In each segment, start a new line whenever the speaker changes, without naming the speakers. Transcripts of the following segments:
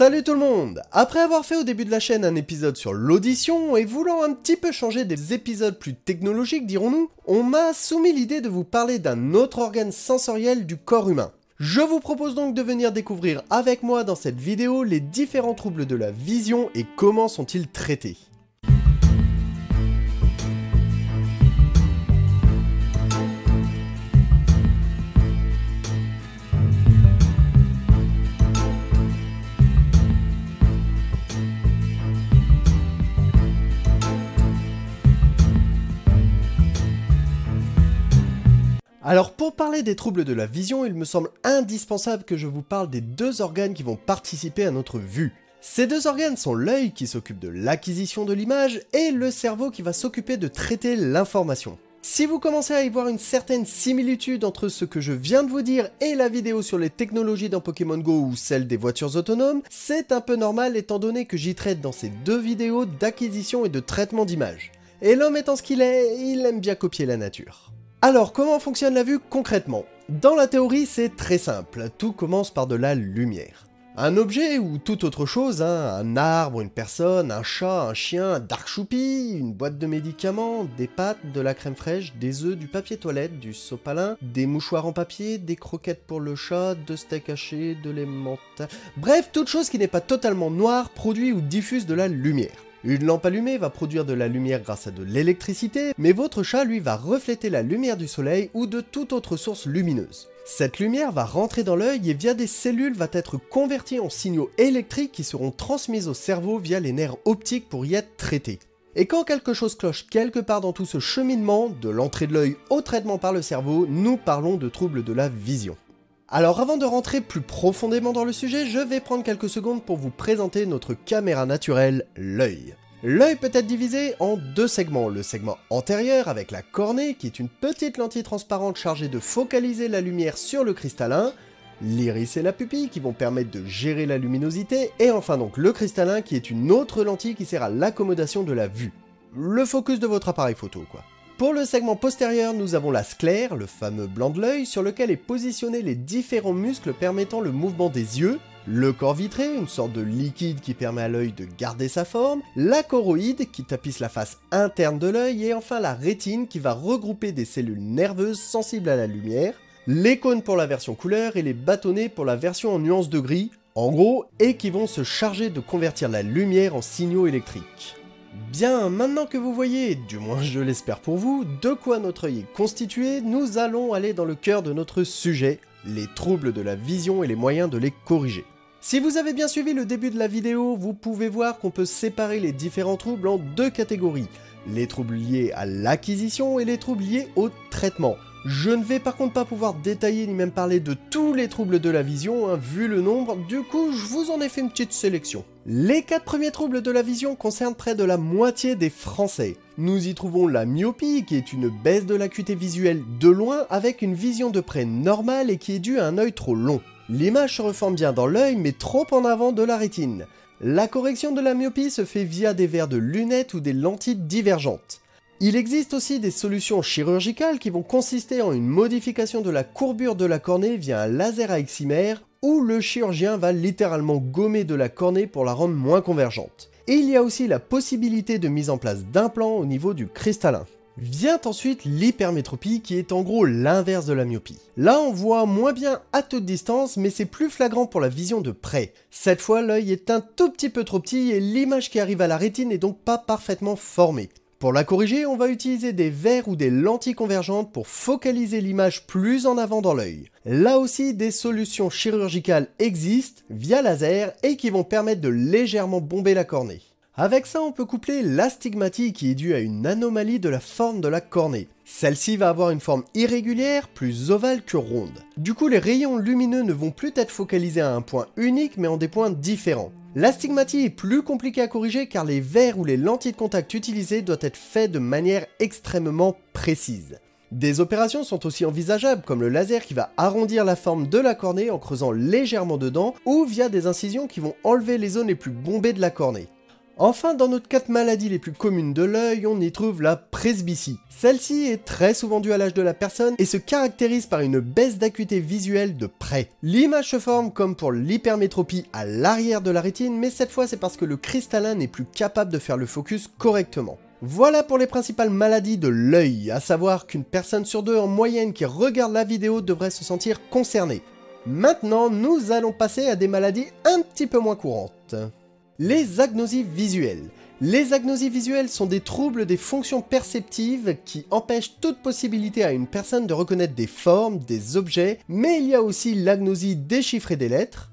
Salut tout le monde Après avoir fait au début de la chaîne un épisode sur l'audition et voulant un petit peu changer des épisodes plus technologiques dirons-nous, on m'a soumis l'idée de vous parler d'un autre organe sensoriel du corps humain. Je vous propose donc de venir découvrir avec moi dans cette vidéo les différents troubles de la vision et comment sont-ils traités. Alors pour parler des troubles de la vision, il me semble indispensable que je vous parle des deux organes qui vont participer à notre vue. Ces deux organes sont l'œil qui s'occupe de l'acquisition de l'image et le cerveau qui va s'occuper de traiter l'information. Si vous commencez à y voir une certaine similitude entre ce que je viens de vous dire et la vidéo sur les technologies dans Pokémon Go ou celle des voitures autonomes, c'est un peu normal étant donné que j'y traite dans ces deux vidéos d'acquisition et de traitement d'images. Et l'homme étant ce qu'il est, il aime bien copier la nature. Alors, comment fonctionne la vue concrètement? Dans la théorie, c'est très simple, tout commence par de la lumière. Un objet ou toute autre chose, hein, un arbre, une personne, un chat, un chien, un dark choupi, une boîte de médicaments, des pâtes, de la crème fraîche, des œufs, du papier toilette, du sopalin, des mouchoirs en papier, des croquettes pour le chat, de steak haché, de l'émental... Bref, toute chose qui n'est pas totalement noire produit ou diffuse de la lumière. Une lampe allumée va produire de la lumière grâce à de l'électricité, mais votre chat lui va refléter la lumière du soleil ou de toute autre source lumineuse. Cette lumière va rentrer dans l'œil et via des cellules va être convertie en signaux électriques qui seront transmis au cerveau via les nerfs optiques pour y être traités. Et quand quelque chose cloche quelque part dans tout ce cheminement, de l'entrée de l'œil au traitement par le cerveau, nous parlons de troubles de la vision. Alors avant de rentrer plus profondément dans le sujet, je vais prendre quelques secondes pour vous présenter notre caméra naturelle, l'œil. L'œil peut être divisé en deux segments, le segment antérieur avec la cornée qui est une petite lentille transparente chargée de focaliser la lumière sur le cristallin, l'iris et la pupille qui vont permettre de gérer la luminosité, et enfin donc le cristallin qui est une autre lentille qui sert à l'accommodation de la vue. Le focus de votre appareil photo quoi. Pour le segment postérieur, nous avons la sclère, le fameux blanc de l'œil, sur lequel est positionné les différents muscles permettant le mouvement des yeux, le corps vitré, une sorte de liquide qui permet à l'œil de garder sa forme, la choroïde qui tapisse la face interne de l'œil, et enfin la rétine qui va regrouper des cellules nerveuses sensibles à la lumière, les cônes pour la version couleur et les bâtonnets pour la version en nuance de gris, en gros, et qui vont se charger de convertir la lumière en signaux électriques. Bien, maintenant que vous voyez, du moins je l'espère pour vous, de quoi notre œil est constitué, nous allons aller dans le cœur de notre sujet, les troubles de la vision et les moyens de les corriger. Si vous avez bien suivi le début de la vidéo, vous pouvez voir qu'on peut séparer les différents troubles en deux catégories, les troubles liés à l'acquisition et les troubles liés au traitement. Je ne vais par contre pas pouvoir détailler ni même parler de tous les troubles de la vision, hein, vu le nombre, du coup je vous en ai fait une petite sélection. Les quatre premiers troubles de la vision concernent près de la moitié des Français. Nous y trouvons la myopie, qui est une baisse de l'acuité visuelle de loin avec une vision de près normale et qui est due à un œil trop long. L'image se reforme bien dans l'œil mais trop en avant de la rétine. La correction de la myopie se fait via des verres de lunettes ou des lentilles divergentes. Il existe aussi des solutions chirurgicales qui vont consister en une modification de la courbure de la cornée via un laser à eximère où le chirurgien va littéralement gommer de la cornée pour la rendre moins convergente. Et il y a aussi la possibilité de mise en place d'implants au niveau du cristallin. Vient ensuite l'hypermétropie qui est en gros l'inverse de la myopie. Là on voit moins bien à toute distance mais c'est plus flagrant pour la vision de près. Cette fois l'œil est un tout petit peu trop petit et l'image qui arrive à la rétine n'est donc pas parfaitement formée. Pour la corriger, on va utiliser des verres ou des lentilles convergentes pour focaliser l'image plus en avant dans l'œil. Là aussi, des solutions chirurgicales existent via laser et qui vont permettre de légèrement bomber la cornée. Avec ça, on peut coupler l'astigmatie qui est due à une anomalie de la forme de la cornée. Celle-ci va avoir une forme irrégulière, plus ovale que ronde. Du coup, les rayons lumineux ne vont plus être focalisés à un point unique, mais en des points différents. L'astigmatie est plus compliquée à corriger car les verres ou les lentilles de contact utilisées doivent être faits de manière extrêmement précise. Des opérations sont aussi envisageables comme le laser qui va arrondir la forme de la cornée en creusant légèrement dedans ou via des incisions qui vont enlever les zones les plus bombées de la cornée. Enfin, dans notre quatre maladies les plus communes de l'œil, on y trouve la presbytie. Celle-ci est très souvent due à l'âge de la personne et se caractérise par une baisse d'acuité visuelle de près. L'image se forme comme pour l'hypermétropie à l'arrière de la rétine, mais cette fois c'est parce que le cristallin n'est plus capable de faire le focus correctement. Voilà pour les principales maladies de l'œil, à savoir qu'une personne sur deux en moyenne qui regarde la vidéo devrait se sentir concernée. Maintenant, nous allons passer à des maladies un petit peu moins courantes. Les agnosies visuelles. Les agnosies visuelles sont des troubles des fonctions perceptives qui empêchent toute possibilité à une personne de reconnaître des formes, des objets, mais il y a aussi l'agnosie déchiffrée des lettres,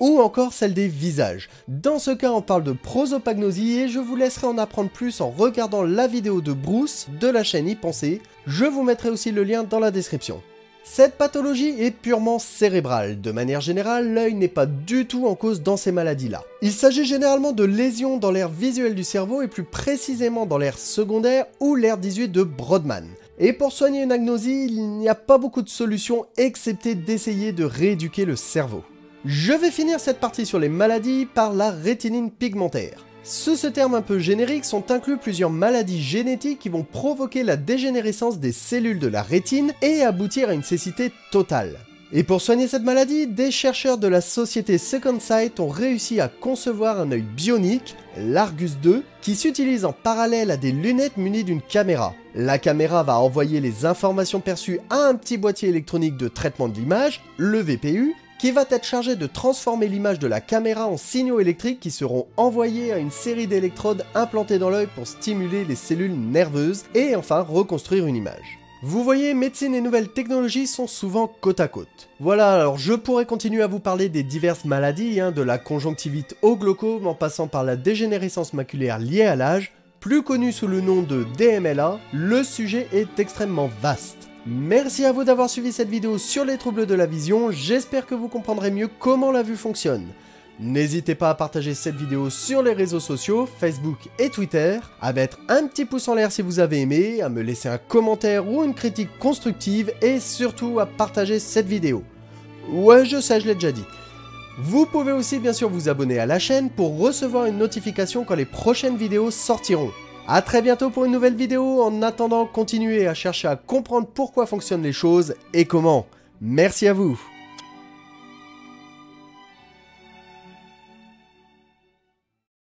ou encore celle des visages. Dans ce cas, on parle de prosopagnosie et je vous laisserai en apprendre plus en regardant la vidéo de Bruce de la chaîne y penser. Je vous mettrai aussi le lien dans la description. Cette pathologie est purement cérébrale. De manière générale, l'œil n'est pas du tout en cause dans ces maladies-là. Il s'agit généralement de lésions dans l'aire visuelle du cerveau et plus précisément dans l'aire secondaire ou l'aire 18 de Brodmann. Et pour soigner une agnosie, il n'y a pas beaucoup de solutions excepté d'essayer de rééduquer le cerveau. Je vais finir cette partie sur les maladies par la rétinine pigmentaire. Sous ce terme un peu générique sont inclus plusieurs maladies génétiques qui vont provoquer la dégénérescence des cellules de la rétine et aboutir à une cécité totale. Et pour soigner cette maladie, des chercheurs de la société Second Sight ont réussi à concevoir un œil bionique, l'Argus 2, qui s'utilise en parallèle à des lunettes munies d'une caméra. La caméra va envoyer les informations perçues à un petit boîtier électronique de traitement de l'image, le VPU, qui va être chargé de transformer l'image de la caméra en signaux électriques qui seront envoyés à une série d'électrodes implantées dans l'œil pour stimuler les cellules nerveuses et enfin reconstruire une image. Vous voyez, médecine et nouvelles technologies sont souvent côte à côte. Voilà, alors je pourrais continuer à vous parler des diverses maladies, hein, de la conjonctivite au glaucome en passant par la dégénérescence maculaire liée à l'âge, plus connue sous le nom de DMLA, le sujet est extrêmement vaste. Merci à vous d'avoir suivi cette vidéo sur les troubles de la vision, j'espère que vous comprendrez mieux comment la vue fonctionne. N'hésitez pas à partager cette vidéo sur les réseaux sociaux, Facebook et Twitter, à mettre un petit pouce en l'air si vous avez aimé, à me laisser un commentaire ou une critique constructive et surtout à partager cette vidéo. Ouais, je sais, je l'ai déjà dit. Vous pouvez aussi bien sûr vous abonner à la chaîne pour recevoir une notification quand les prochaines vidéos sortiront. A très bientôt pour une nouvelle vidéo, en attendant continuez à chercher à comprendre pourquoi fonctionnent les choses et comment. Merci à vous